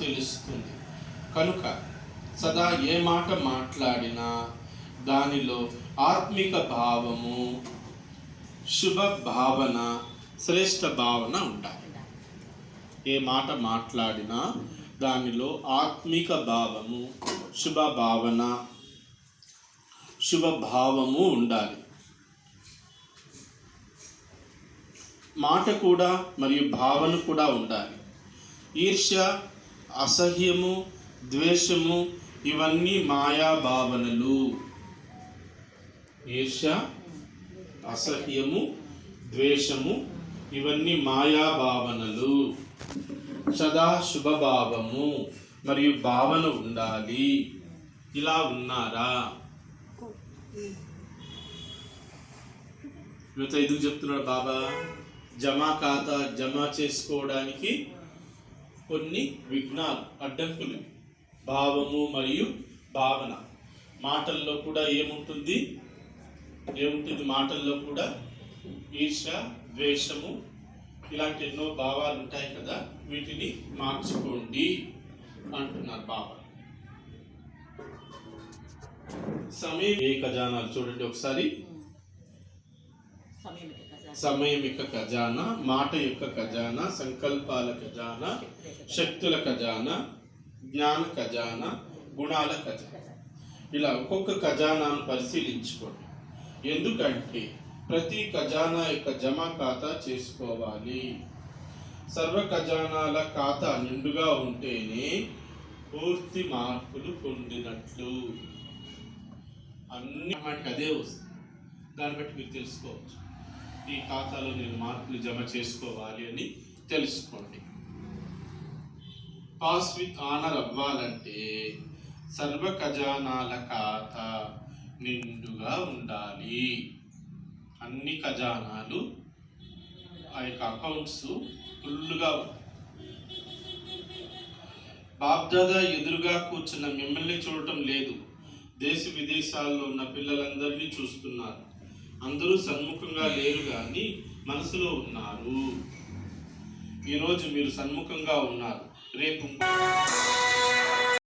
తెలుస్తుంది. కనుక సదా ఏ మాట మాట్లాడినా దానిలో ఆత్మిక భావము శుభ భావన శ్రేష్ట భావన ఉండాలి. ఏ మాట మాట్లాడినా దానిలో ఆత్మిక భావము శుభ భావన శుభ భావము ఉండాలి. మాట కూడా మరియు భావన కూడా ఉండాలి. ఈర్ష్య అసహ్యము ద్వేషము ఇవన్నీ మాయా భావనలు. ఈర్ష్య అసహ్యము ద్వేషము ఇవన్నీ మాయా భావనలు. సదా శుభభావము మరియు భావన ఉండాలి. ఇలా ఉన్నారా? యువత ఎందుకు చెప్తున్నాడు బాబా? జమా ఖాతా జమ చేసుకోవడానికి కొన్ని విఘ్నాలు అడ్డంకులు. భావము మరియు భావన. మాటల్లో కూడా ఏముంటుంది? ఏముంటుంది? మాటల్లో కూడా ఈర్ష ద్వేషము ఇలాంటి ఎన్నో భావాలు ఉంటాయి కదా? వీటిని మార్చుకోండి అంటున్నారు బాబా. సమయం ఏ ఖజానాలు? చూడండి ఒకసారి. సమయం సమయం యొక్క ఖజానా మాట యొక్క ఖజానా సంకల్పాల ఖజానా శక్తుల ఖజానా జ్ఞాన ఖజానా గుణాల ఖజానా. ఇలా ఒక్కొక్క ఖజానాను పరిశీలించుకోండి. ఎందుకంటే ప్రతి ఖజానా యొక్క జమ ఖాతా చేసుకోవాలి. సర్వ ఖజానాల ఖాతా నిండుగా ఉంటేనే పూర్తి మార్పులు పొందినట్లు. అన్ని వాటికి అదే వస్తుంది. దాన్ని బట్టి మీరు తెలుసుకోవచ్చు. ఈ ఖాతాలో నేను మార్పులు జమ చేసుకోవాలి అని తెలుసుకోండి. పాస్ విత్ ఆనర్ అవ్వాలంటే సర్వ ఖజానాల ఖాతా నిండుగా ఉండాలి. అన్ని ఖజానాలు ఆ యొక్క అకౌంట్స్ ఫుల్గా బాబ్దాదా ఎదురుగా కూర్చున్న మిమ్మల్ని చూడటం లేదు. దేశ విదేశాల్లో ఉన్న పిల్లలందరినీ చూస్తున్నారు. అందరూ సన్ముఖంగా లేరు కానీ మనసులో ఉన్నారు. ఈరోజు మీరు సన్ముఖంగా ఉన్నారు. రేపు